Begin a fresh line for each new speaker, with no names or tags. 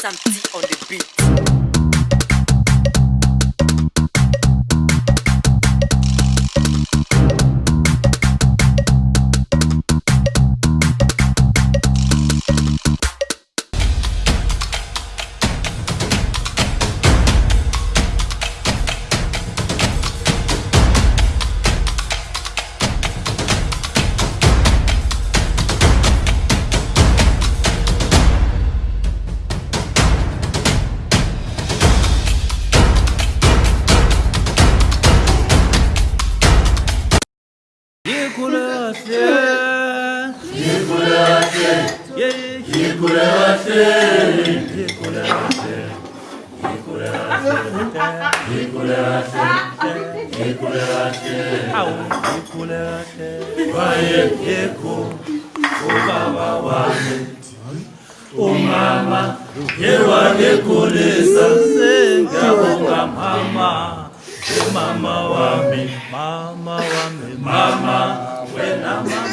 Sam T on the beat.
Umama yewanekhulisa sengiyabonga mama wami mama wami mama wena mama